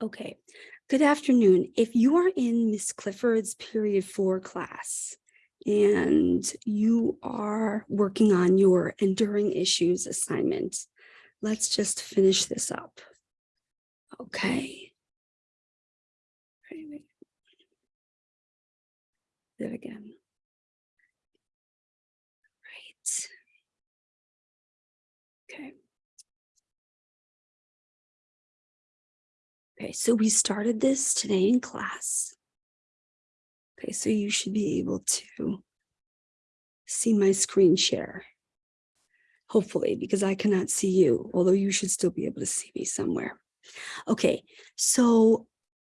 Okay, good afternoon. If you are in Miss Clifford's period four class and you are working on your enduring issues assignment, let's just finish this up. Okay. Do it again. Right. Okay. Okay, so we started this today in class. Okay, so you should be able to see my screen share. Hopefully, because I cannot see you, although you should still be able to see me somewhere. Okay, so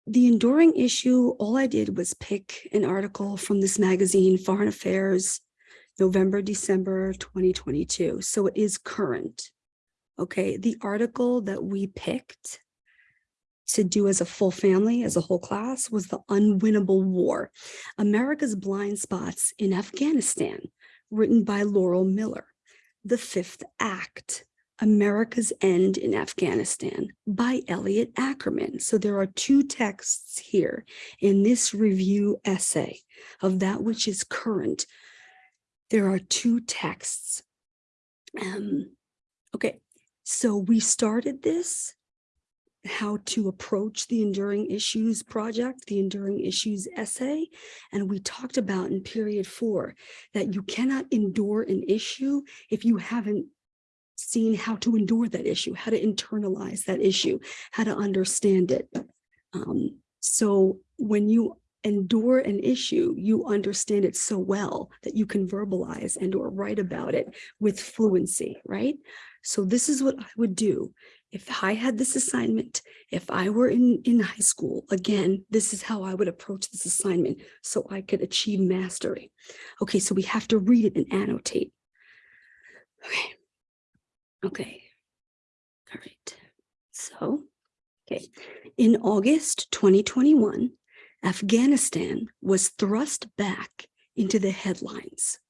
the enduring issue, all I did was pick an article from this magazine, Foreign Affairs, November, December 2022. So it is current. Okay, the article that we picked to do as a full family, as a whole class, was the unwinnable war, America's blind spots in Afghanistan, written by Laurel Miller. The fifth act, America's End in Afghanistan by Elliot Ackerman. So there are two texts here in this review essay of that which is current. There are two texts. Um, okay, so we started this how to approach the Enduring Issues project, the Enduring Issues essay. And we talked about in period four that you cannot endure an issue if you haven't seen how to endure that issue, how to internalize that issue, how to understand it. Um, so when you endure an issue, you understand it so well that you can verbalize and or write about it with fluency, right? So this is what I would do if I had this assignment, if I were in, in high school, again, this is how I would approach this assignment so I could achieve mastery. Okay, so we have to read it and annotate. Okay, okay, all right. So, okay, in August 2021, Afghanistan was thrust back into the headlines.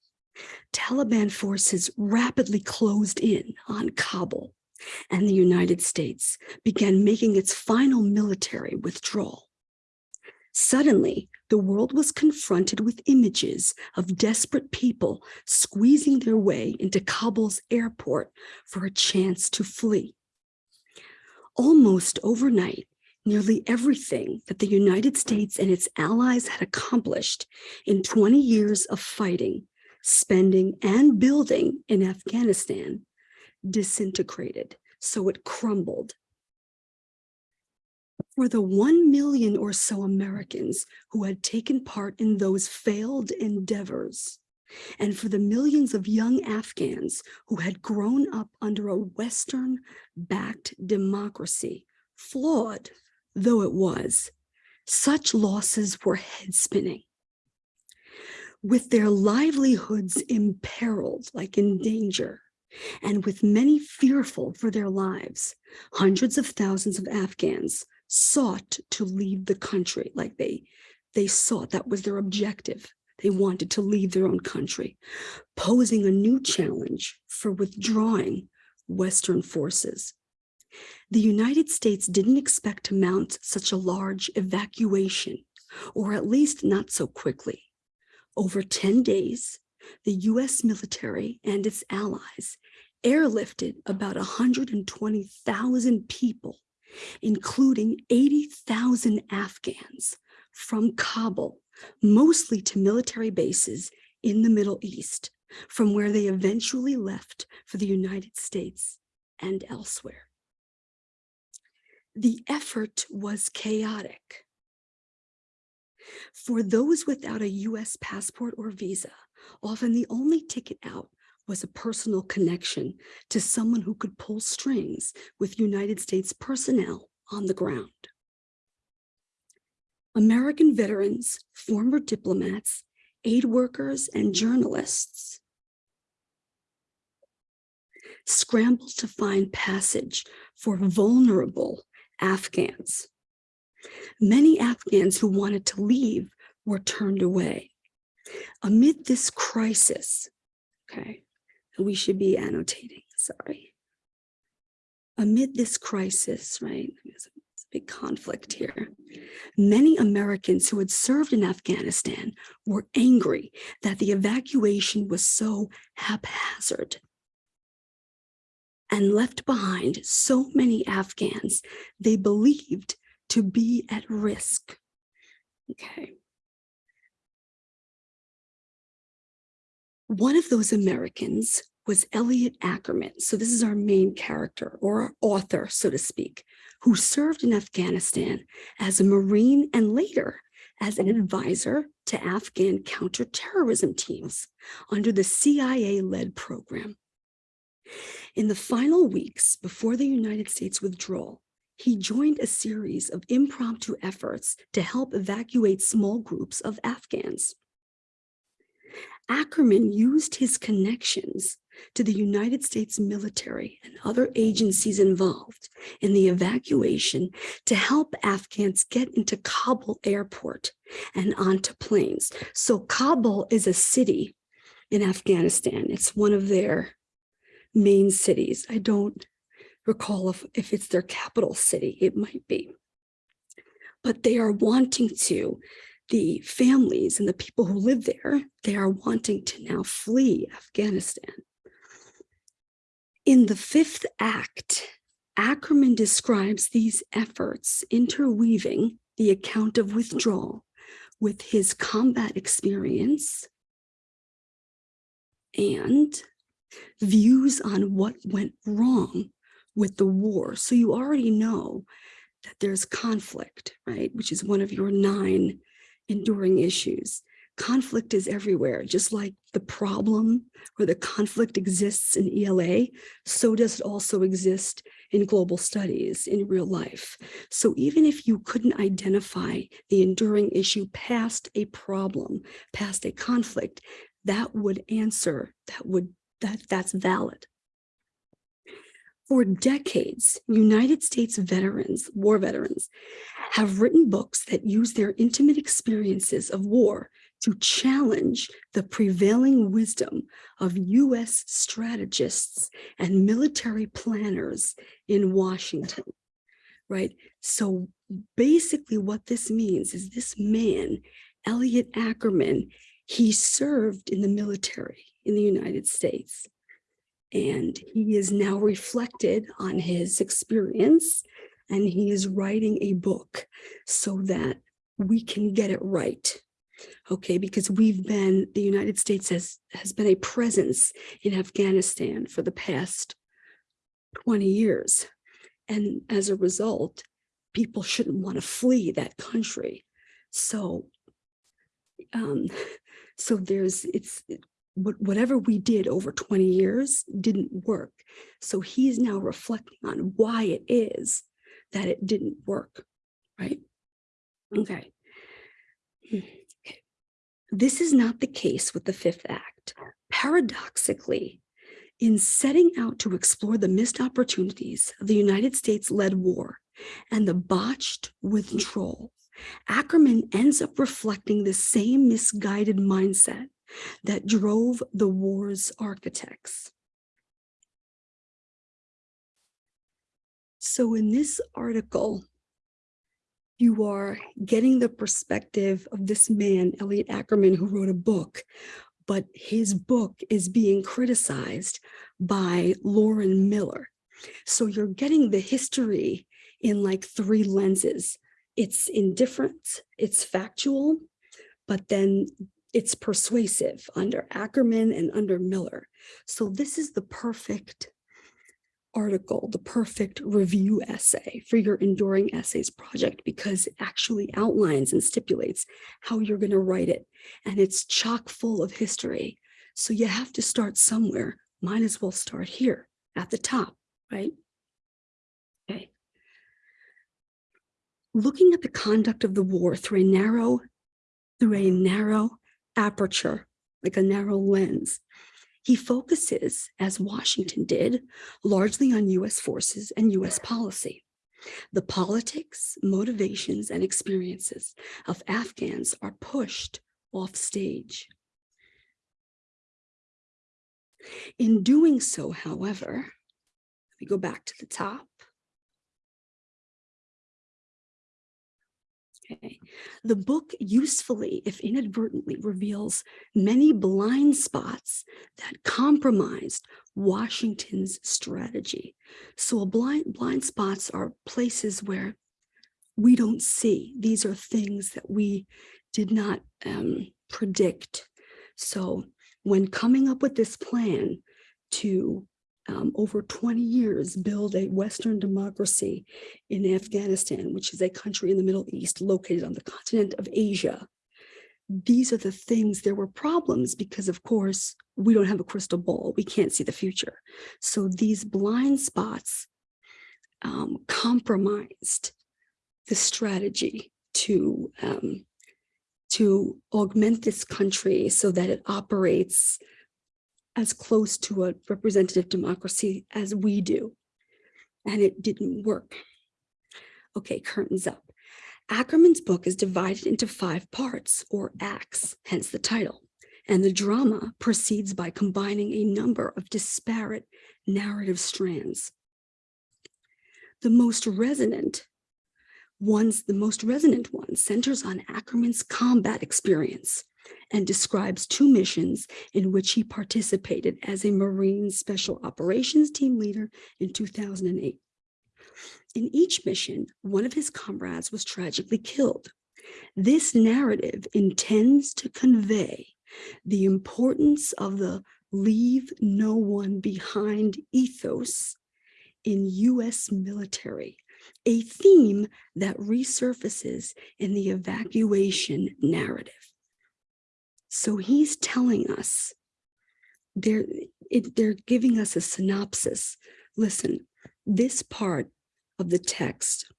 Taliban forces rapidly closed in on Kabul and the United States began making its final military withdrawal. Suddenly, the world was confronted with images of desperate people squeezing their way into Kabul's airport for a chance to flee. Almost overnight, nearly everything that the United States and its allies had accomplished in 20 years of fighting, spending, and building in Afghanistan disintegrated, so it crumbled. For the 1 million or so Americans who had taken part in those failed endeavors, and for the millions of young Afghans who had grown up under a Western-backed democracy, flawed though it was, such losses were head-spinning. With their livelihoods imperiled, like in danger, and with many fearful for their lives, hundreds of thousands of Afghans sought to leave the country like they, they sought, that was their objective. They wanted to leave their own country, posing a new challenge for withdrawing Western forces. The United States didn't expect to mount such a large evacuation, or at least not so quickly. Over 10 days, the US military and its allies airlifted about 120,000 people, including 80,000 Afghans from Kabul, mostly to military bases in the Middle East, from where they eventually left for the United States and elsewhere. The effort was chaotic. For those without a US passport or visa, often the only ticket out was a personal connection to someone who could pull strings with United States personnel on the ground. American veterans, former diplomats, aid workers, and journalists scrambled to find passage for vulnerable Afghans. Many Afghans who wanted to leave were turned away. Amid this crisis, okay, we should be annotating, sorry. Amid this crisis, right, it's a big conflict here. Many Americans who had served in Afghanistan were angry that the evacuation was so haphazard and left behind so many Afghans they believed to be at risk. Okay. One of those Americans was Elliot Ackerman. So this is our main character or our author, so to speak, who served in Afghanistan as a Marine and later as an advisor to Afghan counterterrorism teams under the CIA-led program. In the final weeks before the United States withdrawal, he joined a series of impromptu efforts to help evacuate small groups of Afghans. Ackerman used his connections to the United States military and other agencies involved in the evacuation to help Afghans get into Kabul airport and onto planes. So Kabul is a city in Afghanistan. It's one of their main cities. I don't recall if, if it's their capital city, it might be. But they are wanting to, the families and the people who live there, they are wanting to now flee Afghanistan. In the fifth act, Ackerman describes these efforts interweaving the account of withdrawal with his combat experience and views on what went wrong with the war. So you already know that there's conflict, right? Which is one of your nine enduring issues. Conflict is everywhere, just like the problem or the conflict exists in ELA, so does it also exist in global studies in real life. So even if you couldn't identify the enduring issue past a problem, past a conflict, that would answer, that would that that's valid. For decades, United States veterans, war veterans, have written books that use their intimate experiences of war to challenge the prevailing wisdom of U.S. strategists and military planners in Washington, right? So basically what this means is this man, Elliot Ackerman, he served in the military in the United States and he is now reflected on his experience and he is writing a book so that we can get it right okay? Because we've been the united states has has been a presence in afghanistan for the past 20 years. And as a result people shouldn't want to flee that country. So um so there's it's whatever we did over 20 years didn't work. So he's now reflecting on why it is that it didn't work, right? Okay. Hmm, okay. This is not the case with the Fifth Act. Paradoxically, in setting out to explore the missed opportunities of the United States-led war and the botched withdrawal, Ackerman ends up reflecting the same misguided mindset that drove the war's architects. So in this article, you are getting the perspective of this man, Elliot Ackerman, who wrote a book, but his book is being criticized by Lauren Miller. So you're getting the history in like three lenses. It's indifferent, it's factual, but then it's persuasive under Ackerman and under Miller. So this is the perfect article, the perfect review essay for your Enduring Essays project because it actually outlines and stipulates how you're going to write it. And it's chock full of history. So you have to start somewhere. Might as well start here at the top, right? Okay. Looking at the conduct of the war through a narrow, through a narrow aperture, like a narrow lens. He focuses, as Washington did, largely on U.S. forces and U.S. policy. The politics, motivations, and experiences of Afghans are pushed off stage. In doing so, however, we go back to the top. The book usefully, if inadvertently, reveals many blind spots that compromised Washington's strategy. So blind, blind spots are places where we don't see. These are things that we did not um, predict. So when coming up with this plan to um, over 20 years build a Western democracy in Afghanistan, which is a country in the Middle East located on the continent of Asia. These are the things, there were problems because of course, we don't have a crystal ball. We can't see the future. So these blind spots um, compromised the strategy to um, to augment this country so that it operates as close to a representative democracy as we do. And it didn't work. Okay, curtains up. Ackerman's book is divided into five parts or acts, hence the title. And the drama proceeds by combining a number of disparate narrative strands. The most resonant ones, the most resonant one centers on Ackerman's combat experience and describes two missions in which he participated as a Marine Special Operations Team leader in 2008. In each mission, one of his comrades was tragically killed. This narrative intends to convey the importance of the leave no one behind ethos in U.S. military, a theme that resurfaces in the evacuation narrative. So he's telling us, they're, it, they're giving us a synopsis. Listen, this part of the text,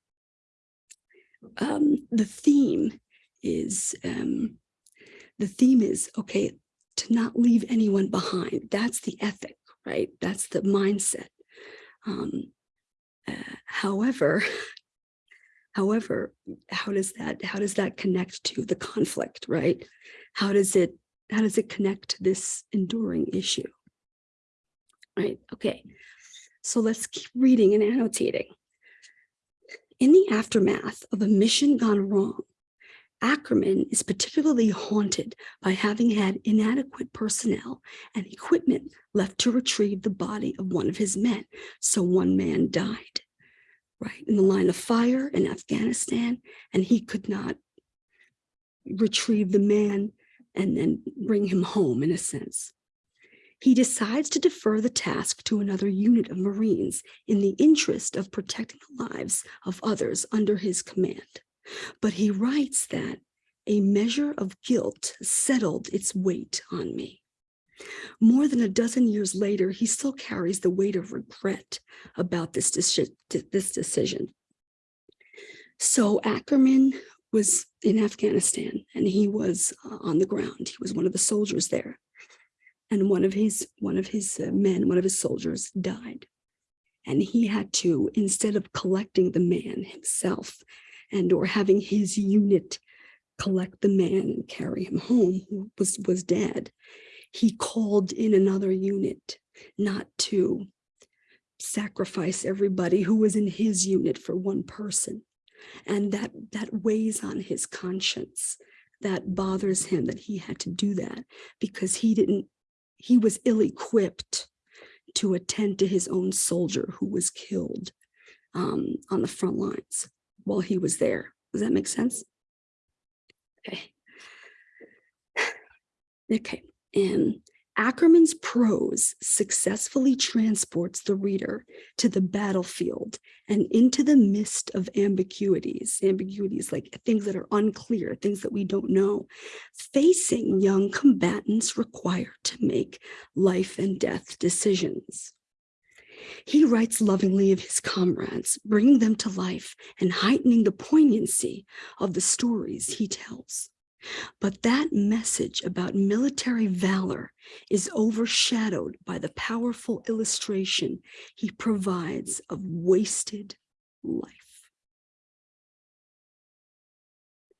um, the theme is, um, the theme is, okay, to not leave anyone behind. That's the ethic, right? That's the mindset. Um, uh, however, however, how does that, how does that connect to the conflict, right? How does it how does it connect to this enduring issue? Right, okay. So let's keep reading and annotating. In the aftermath of a mission gone wrong, Ackerman is particularly haunted by having had inadequate personnel and equipment left to retrieve the body of one of his men. So one man died, right, in the line of fire in Afghanistan, and he could not retrieve the man and then bring him home in a sense. He decides to defer the task to another unit of Marines in the interest of protecting the lives of others under his command. But he writes that a measure of guilt settled its weight on me. More than a dozen years later, he still carries the weight of regret about this, this decision. So Ackerman was in Afghanistan and he was uh, on the ground. He was one of the soldiers there. And one of his one of his uh, men, one of his soldiers died. And he had to, instead of collecting the man himself and or having his unit collect the man and carry him home who was, was dead, he called in another unit not to sacrifice everybody who was in his unit for one person and that that weighs on his conscience that bothers him that he had to do that because he didn't he was ill-equipped to attend to his own soldier who was killed um, on the front lines while he was there. Does that make sense? Okay. Okay. And Ackerman's prose successfully transports the reader to the battlefield and into the mist of ambiguities, ambiguities like things that are unclear, things that we don't know, facing young combatants required to make life and death decisions. He writes lovingly of his comrades, bringing them to life and heightening the poignancy of the stories he tells. But that message about military valor is overshadowed by the powerful illustration he provides of wasted life.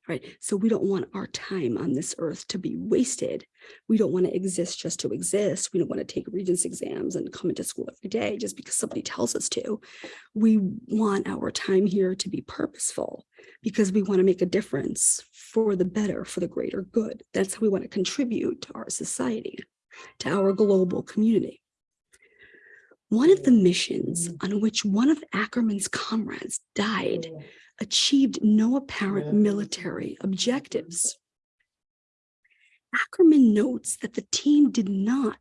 Right? So we don't want our time on this earth to be wasted. We don't want to exist just to exist. We don't want to take regents exams and come into school every day just because somebody tells us to. We want our time here to be purposeful because we want to make a difference for the better, for the greater good. That's how we want to contribute to our society, to our global community. One of the missions mm. on which one of Ackerman's comrades died oh. Achieved no apparent military objectives. Ackerman notes that the team did not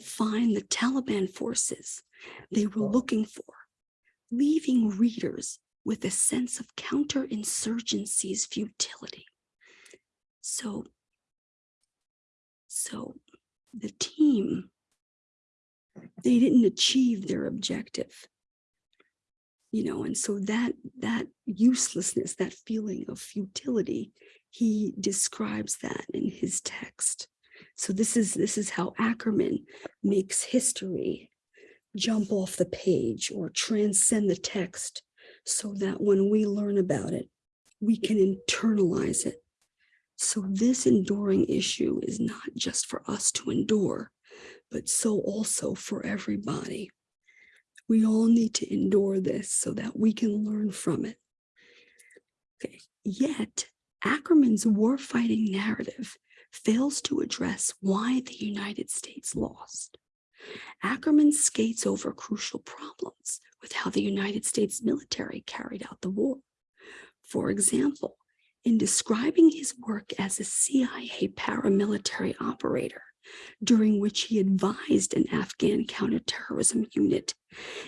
find the Taliban forces they were looking for, leaving readers with a sense of counterinsurgency's futility. So, so the team, they didn't achieve their objective you know, and so that that uselessness, that feeling of futility, he describes that in his text. So this is this is how Ackerman makes history jump off the page or transcend the text so that when we learn about it, we can internalize it. So this enduring issue is not just for us to endure, but so also for everybody. We all need to endure this so that we can learn from it. Okay. Yet, Ackerman's warfighting narrative fails to address why the United States lost. Ackerman skates over crucial problems with how the United States military carried out the war. For example, in describing his work as a CIA paramilitary operator, during which he advised an Afghan counterterrorism unit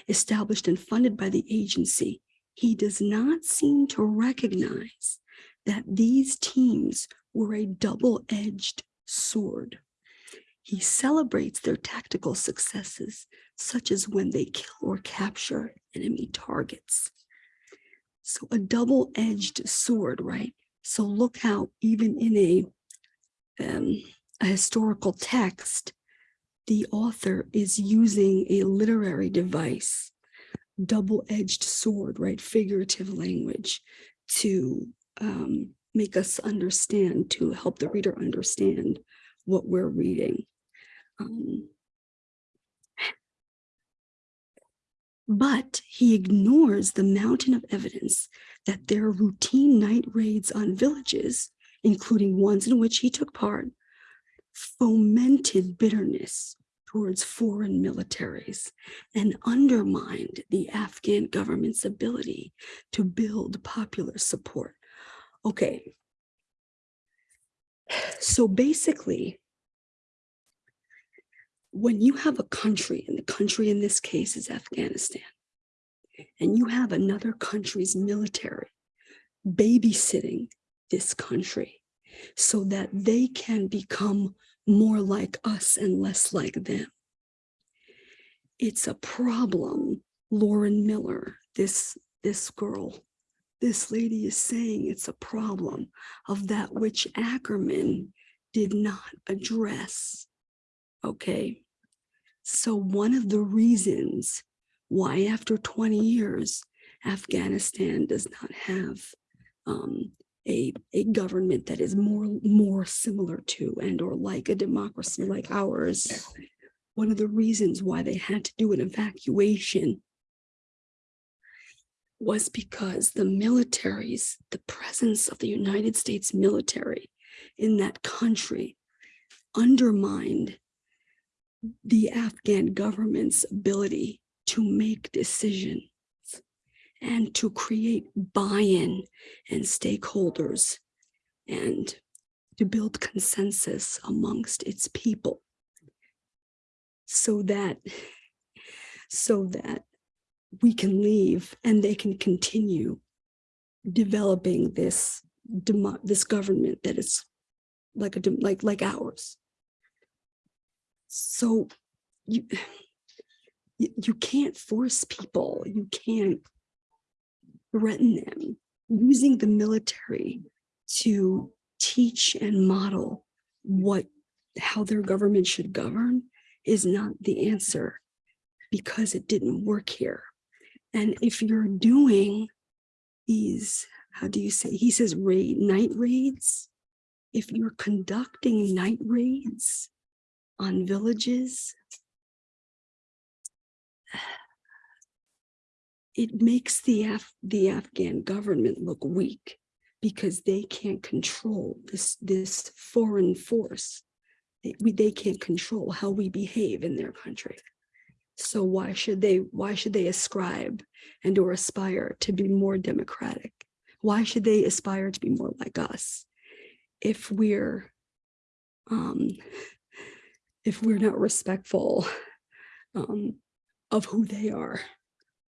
established and funded by the agency, he does not seem to recognize that these teams were a double-edged sword. He celebrates their tactical successes, such as when they kill or capture enemy targets. So a double-edged sword, right? So look how even in a um, a historical text, the author is using a literary device, double-edged sword, right, figurative language to um, make us understand, to help the reader understand what we're reading. Um, but he ignores the mountain of evidence that their routine night raids on villages, including ones in which he took part, fomented bitterness towards foreign militaries and undermined the Afghan government's ability to build popular support. Okay. So basically, when you have a country, and the country in this case is Afghanistan, and you have another country's military babysitting this country, so that they can become more like us and less like them. It's a problem, Lauren Miller, this, this girl, this lady is saying it's a problem of that which Ackerman did not address. Okay, so one of the reasons why after 20 years, Afghanistan does not have um, a, a government that is more more similar to and or like a democracy like ours. One of the reasons why they had to do an evacuation was because the militaries, the presence of the United States military in that country undermined the Afghan government's ability to make decisions and to create buy-in and stakeholders and to build consensus amongst its people. So that so that we can leave and they can continue developing this this government that is like a like like ours. So you you can't force people. You can't threaten them, using the military to teach and model what how their government should govern is not the answer because it didn't work here. And if you're doing these how do you say, he says raid, night raids. If you're conducting night raids on villages, it makes the Af the Afghan government look weak because they can't control this this foreign force. They, they can't control how we behave in their country. So why should they why should they ascribe and or aspire to be more democratic? Why should they aspire to be more like us if we're um, if we're not respectful um, of who they are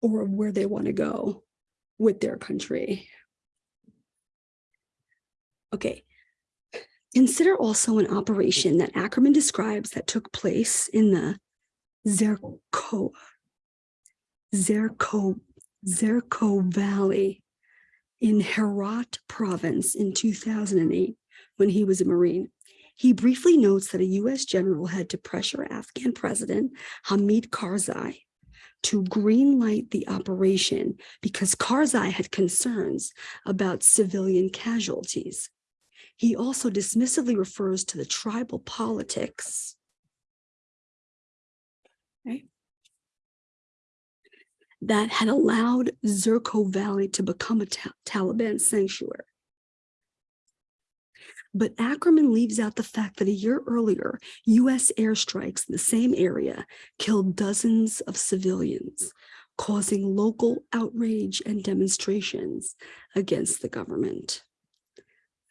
or where they want to go with their country? Okay. Consider also an operation that Ackerman describes that took place in the Zerko, Zerko, Zerko Valley in Herat province in 2008 when he was a Marine. He briefly notes that a US general had to pressure Afghan President Hamid Karzai to greenlight the operation because Karzai had concerns about civilian casualties. He also dismissively refers to the tribal politics right, that had allowed Zerko Valley to become a ta Taliban sanctuary. But Ackerman leaves out the fact that a year earlier, US airstrikes in the same area killed dozens of civilians, causing local outrage and demonstrations against the government.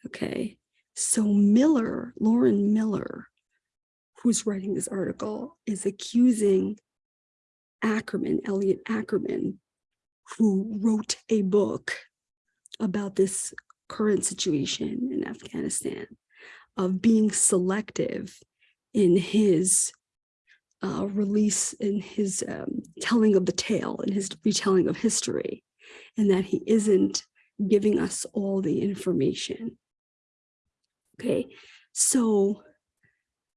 Okay, so Miller, Lauren Miller, who's writing this article, is accusing Ackerman, Elliot Ackerman, who wrote a book about this current situation in Afghanistan of being selective in his uh, release, in his um, telling of the tale, in his retelling of history, and that he isn't giving us all the information. Okay, so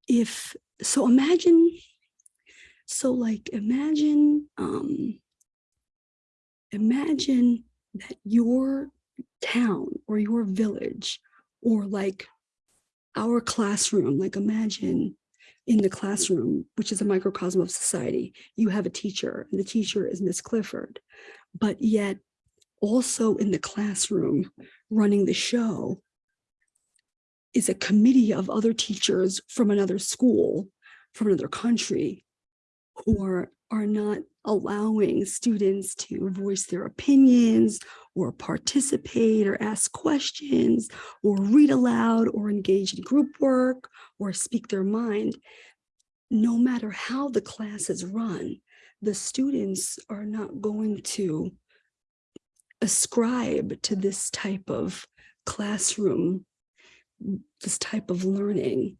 if, so imagine, so like imagine, um, imagine that your town or your village or like our classroom, like imagine in the classroom, which is a microcosm of society, you have a teacher and the teacher is Miss Clifford, but yet also in the classroom running the show is a committee of other teachers from another school, from another country, who are, are not allowing students to voice their opinions or participate or ask questions or read aloud or engage in group work or speak their mind, no matter how the class is run, the students are not going to ascribe to this type of classroom this type of learning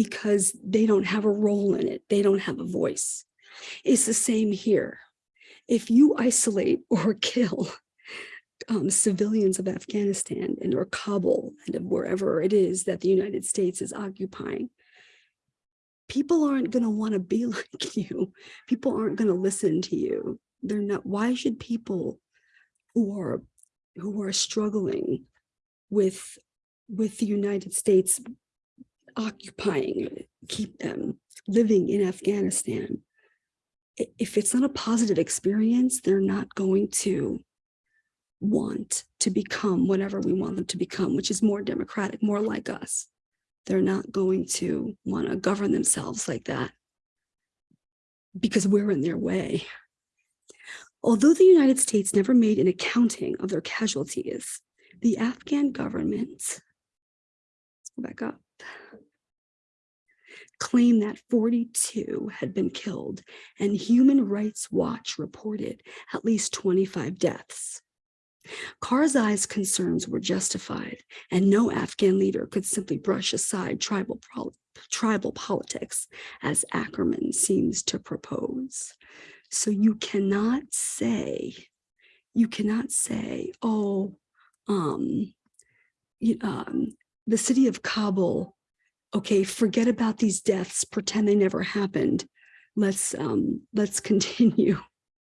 because they don't have a role in it. They don't have a voice. It's the same here. If you isolate or kill um, civilians of Afghanistan and or Kabul and of wherever it is that the United States is occupying, people aren't going to want to be like you. People aren't going to listen to you. They're not. Why should people who are who are struggling with with the United States occupying, keep them living in Afghanistan. If it's not a positive experience, they're not going to want to become whatever we want them to become, which is more democratic, more like us. They're not going to want to govern themselves like that because we're in their way. Although the United States never made an accounting of their casualties, the Afghan government, let's go back up, claimed that 42 had been killed and Human Rights Watch reported at least 25 deaths. Karzai's concerns were justified and no Afghan leader could simply brush aside tribal, tribal politics as Ackerman seems to propose. So you cannot say, you cannot say, oh, um, um, the city of Kabul, okay, forget about these deaths, pretend they never happened. Let's um, let's continue.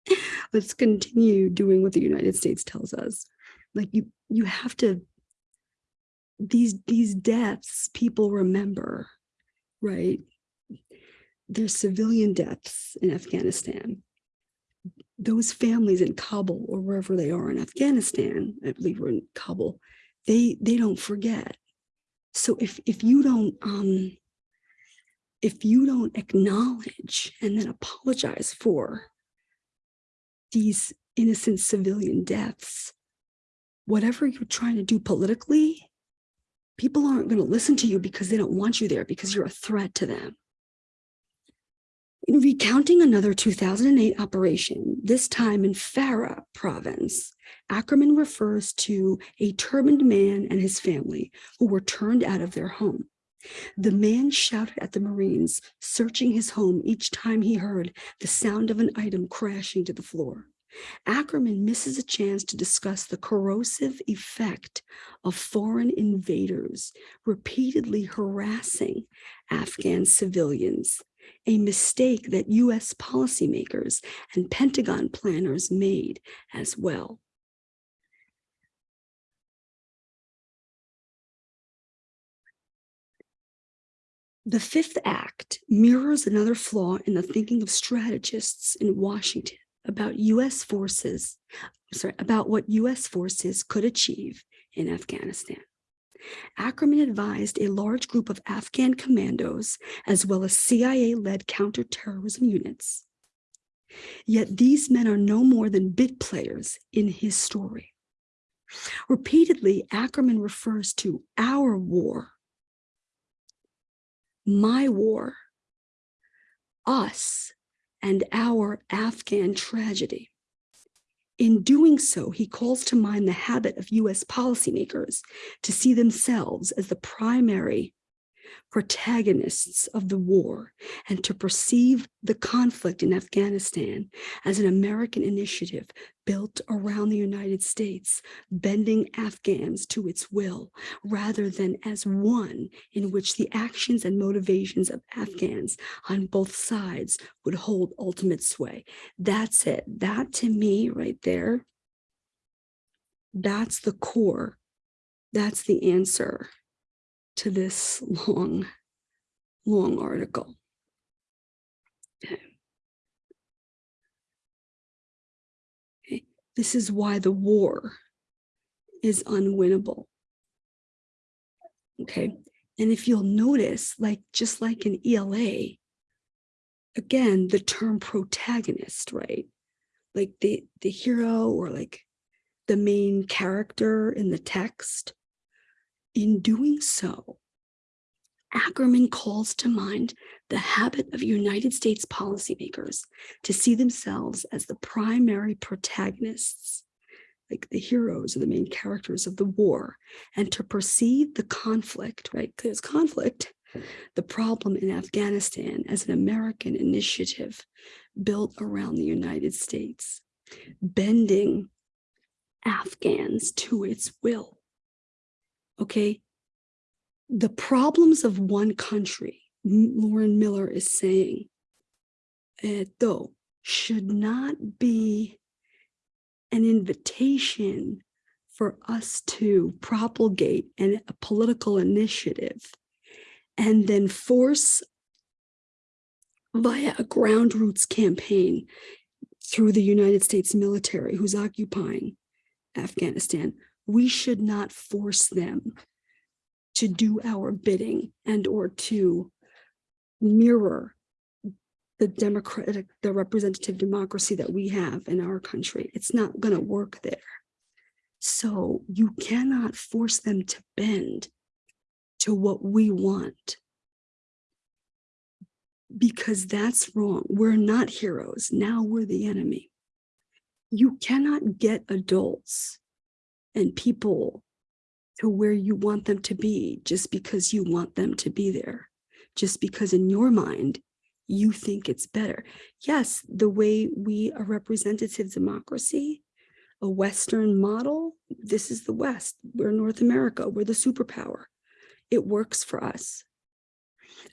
let's continue doing what the United States tells us. Like you, you have to, these, these deaths, people remember, right? There's civilian deaths in Afghanistan. Those families in Kabul or wherever they are in Afghanistan, I believe we're in Kabul, they, they don't forget. So if, if you don't, um, if you don't acknowledge and then apologize for these innocent civilian deaths, whatever you're trying to do politically, people aren't going to listen to you because they don't want you there because you're a threat to them. In recounting another 2008 operation, this time in Farah province, Ackerman refers to a turbaned man and his family who were turned out of their home. The man shouted at the Marines, searching his home each time he heard the sound of an item crashing to the floor. Ackerman misses a chance to discuss the corrosive effect of foreign invaders repeatedly harassing Afghan civilians, a mistake that U.S. policymakers and Pentagon planners made as well. The fifth act mirrors another flaw in the thinking of strategists in Washington about U.S. forces, sorry, about what U.S. forces could achieve in Afghanistan. Ackerman advised a large group of Afghan commandos, as well as CIA-led counterterrorism units. Yet these men are no more than bit players in his story. Repeatedly, Ackerman refers to our war my war, us, and our Afghan tragedy. In doing so, he calls to mind the habit of US policymakers to see themselves as the primary protagonists of the war and to perceive the conflict in Afghanistan as an American initiative built around the United States, bending Afghans to its will, rather than as one in which the actions and motivations of Afghans on both sides would hold ultimate sway. That's it. That to me right there, that's the core. That's the answer to this long, long article. This is why the war is unwinnable. Okay. And if you'll notice, like just like in ELA, again, the term protagonist, right? Like the, the hero or like the main character in the text, in doing so, Ackerman calls to mind the habit of United States policymakers to see themselves as the primary protagonists, like the heroes or the main characters of the war, and to perceive the conflict, right? Because conflict, the problem in Afghanistan as an American initiative built around the United States, bending Afghans to its will okay? The problems of one country, Lauren Miller is saying, uh, though, should not be an invitation for us to propagate an, a political initiative and then force via a ground roots campaign through the United States military who's occupying Afghanistan we should not force them to do our bidding and or to mirror the democratic, the representative democracy that we have in our country. It's not going to work there. So you cannot force them to bend to what we want because that's wrong. We're not heroes. Now we're the enemy. You cannot get adults and people to where you want them to be just because you want them to be there, just because in your mind, you think it's better. Yes, the way we a representative democracy, a Western model, this is the West, we're North America, we're the superpower. It works for us.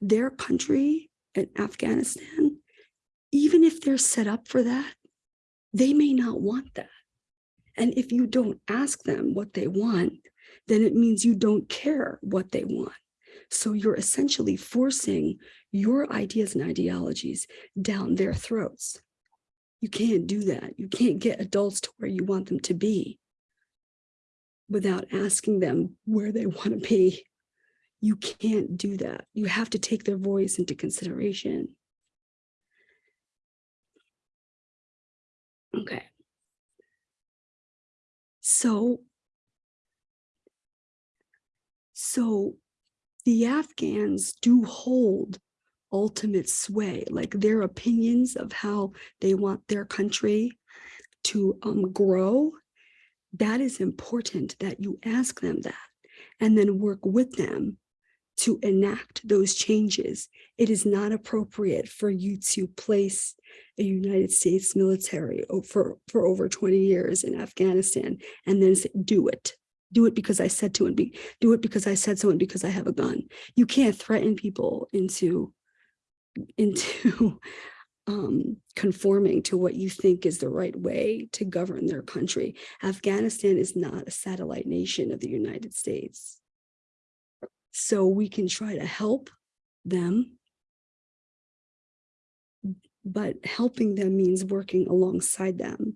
Their country in Afghanistan, even if they're set up for that, They may not want that. And if you don't ask them what they want, then it means you don't care what they want. So you're essentially forcing your ideas and ideologies down their throats. You can't do that. You can't get adults to where you want them to be without asking them where they want to be. You can't do that. You have to take their voice into consideration. Okay. So, so the Afghans do hold ultimate sway, like their opinions of how they want their country to um, grow. That is important that you ask them that and then work with them to enact those changes. It is not appropriate for you to place a United States military for, for over 20 years in Afghanistan and then say, do it. Do it because I said to and be do it because I said so and because I have a gun. You can't threaten people into into um, conforming to what you think is the right way to govern their country. Afghanistan is not a satellite nation of the United States. So we can try to help them, but helping them means working alongside them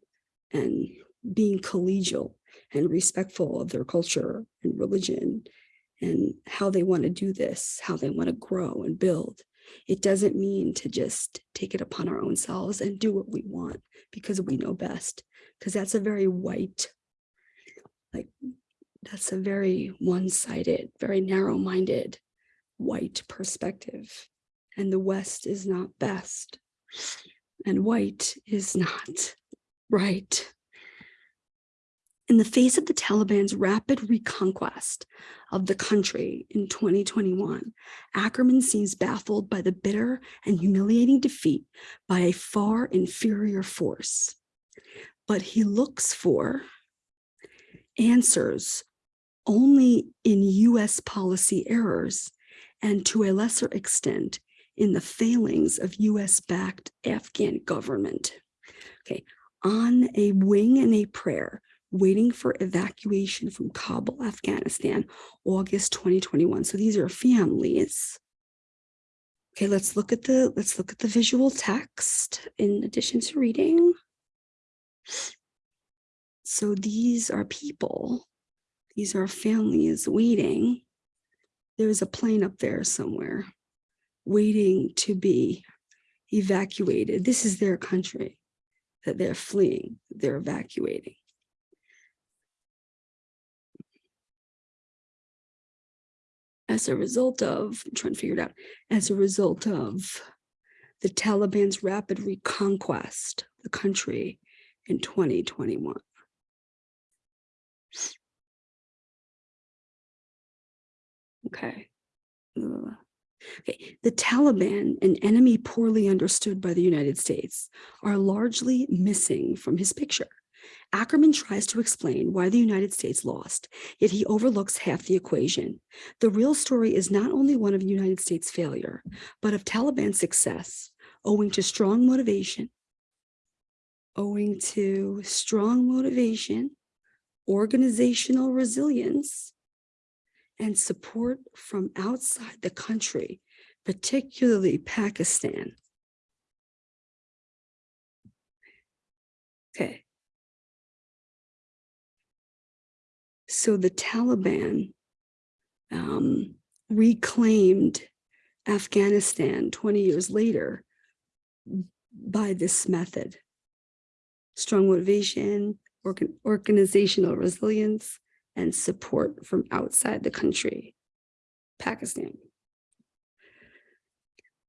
and being collegial and respectful of their culture and religion and how they want to do this, how they want to grow and build. It doesn't mean to just take it upon our own selves and do what we want because we know best, because that's a very white, like that's a very one-sided, very narrow-minded white perspective. And the West is not best. And white is not right. In the face of the Taliban's rapid reconquest of the country in 2021, Ackerman seems baffled by the bitter and humiliating defeat by a far inferior force. But he looks for answers only in US policy errors and to a lesser extent in the failings of US-backed Afghan government. Okay, on a wing and a prayer, waiting for evacuation from Kabul, Afghanistan, August 2021. So these are families. Okay, let's look at the let's look at the visual text in addition to reading. So these are people these are families waiting. There's a plane up there somewhere waiting to be evacuated. This is their country that they're fleeing, they're evacuating. As a result of, I'm trying to figure it out, as a result of the Taliban's rapid reconquest the country in 2021. Okay. Okay, the Taliban, an enemy poorly understood by the United States, are largely missing from his picture. Ackerman tries to explain why the United States lost, yet he overlooks half the equation. The real story is not only one of United States failure, but of Taliban success, owing to strong motivation, owing to strong motivation, organizational resilience, and support from outside the country, particularly Pakistan. Okay. So the Taliban um, reclaimed Afghanistan 20 years later by this method. Strong motivation, organ organizational resilience, and support from outside the country, Pakistan.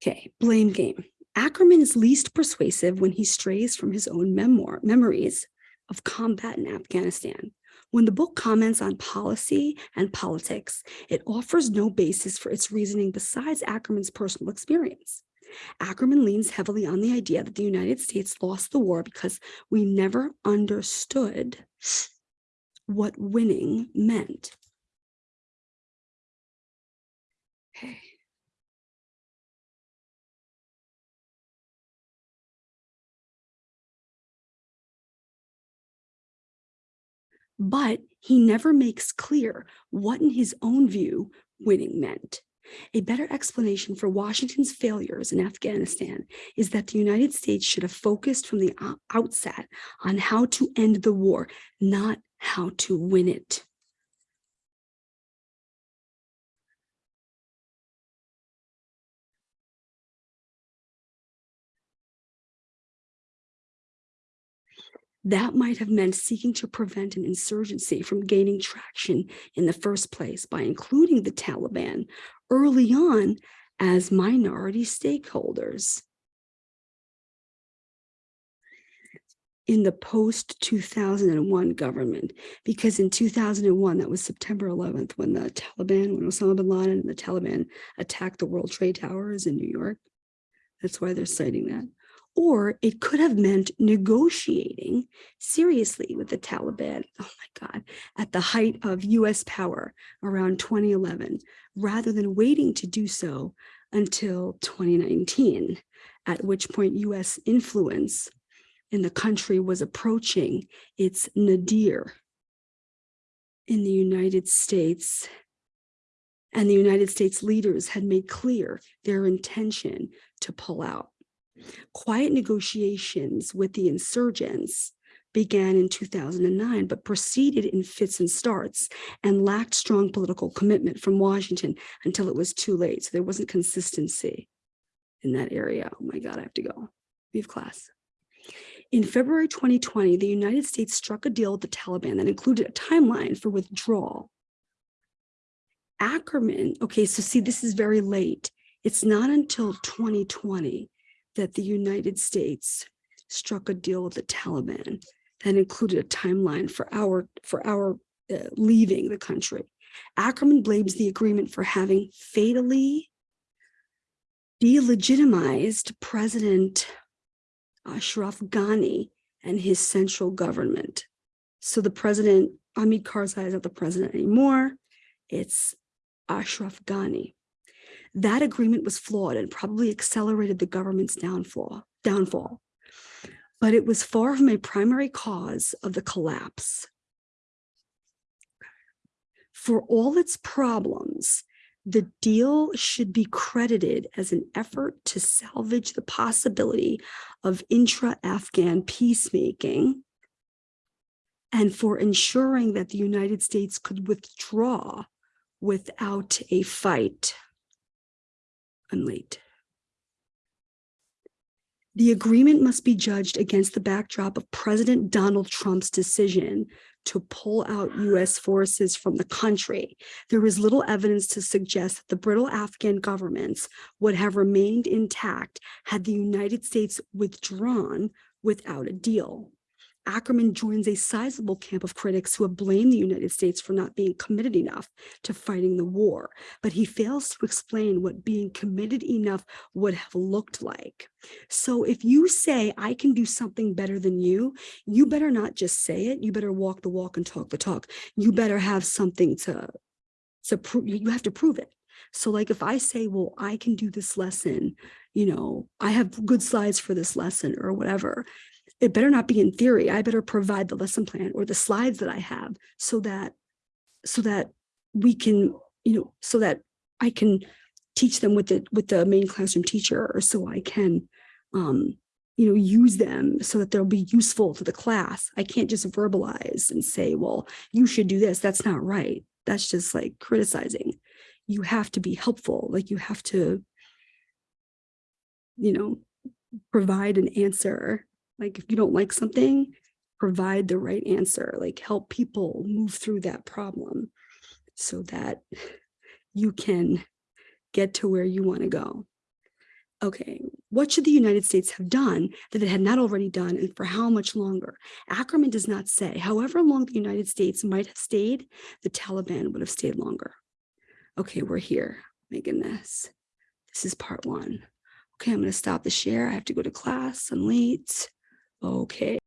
Okay, blame game. Ackerman is least persuasive when he strays from his own memoir, memories of combat in Afghanistan. When the book comments on policy and politics, it offers no basis for its reasoning besides Ackerman's personal experience. Ackerman leans heavily on the idea that the United States lost the war because we never understood what winning meant. Okay. but he never makes clear what in his own view winning meant. A better explanation for Washington's failures in Afghanistan is that the United States should have focused from the outset on how to end the war, not how to win it. That might have meant seeking to prevent an insurgency from gaining traction in the first place by including the Taliban early on as minority stakeholders. In the post 2001 government, because in 2001, that was September 11th, when the Taliban, when Osama bin Laden and the Taliban attacked the World Trade Towers in New York. That's why they're citing that. Or it could have meant negotiating seriously with the Taliban, oh my God, at the height of US power around 2011, rather than waiting to do so until 2019, at which point US influence in the country was approaching its nadir in the United States. And the United States leaders had made clear their intention to pull out. Quiet negotiations with the insurgents began in 2009, but proceeded in fits and starts and lacked strong political commitment from Washington until it was too late. So there wasn't consistency in that area. Oh my God, I have to go. We have class. In February 2020, the United States struck a deal with the Taliban that included a timeline for withdrawal. Ackerman, okay, so see, this is very late. It's not until 2020 that the United States struck a deal with the Taliban that included a timeline for our for our uh, leaving the country. Ackerman blames the agreement for having fatally delegitimized President Ashraf Ghani and his central government. So the president, Hamid Karzai is not the president anymore. It's Ashraf Ghani. That agreement was flawed and probably accelerated the government's downfall, downfall. But it was far from a primary cause of the collapse. For all its problems, the deal should be credited as an effort to salvage the possibility of intra-Afghan peacemaking and for ensuring that the United States could withdraw without a fight. I'm late. The agreement must be judged against the backdrop of President Donald Trump's decision to pull out US forces from the country. There is little evidence to suggest that the brittle Afghan governments would have remained intact had the United States withdrawn without a deal. Ackerman joins a sizable camp of critics who have blamed the United States for not being committed enough to fighting the war, but he fails to explain what being committed enough would have looked like. So if you say, I can do something better than you, you better not just say it, you better walk the walk and talk the talk. You better have something to, to prove, you have to prove it. So like if I say, well, I can do this lesson, you know, I have good slides for this lesson or whatever, it better not be in theory. I better provide the lesson plan or the slides that I have so that so that we can, you know, so that I can teach them with the with the main classroom teacher or so I can um, you know, use them so that they'll be useful to the class. I can't just verbalize and say, well, you should do this. That's not right. That's just like criticizing. You have to be helpful. Like you have to, you know, provide an answer like if you don't like something, provide the right answer, like help people move through that problem so that you can get to where you want to go. Okay, what should the United States have done that it had not already done and for how much longer? Ackerman does not say. However long the United States might have stayed, the Taliban would have stayed longer. Okay, we're here. My goodness. This is part one. Okay, I'm going to stop the share. I have to go to class. I'm late. Okay.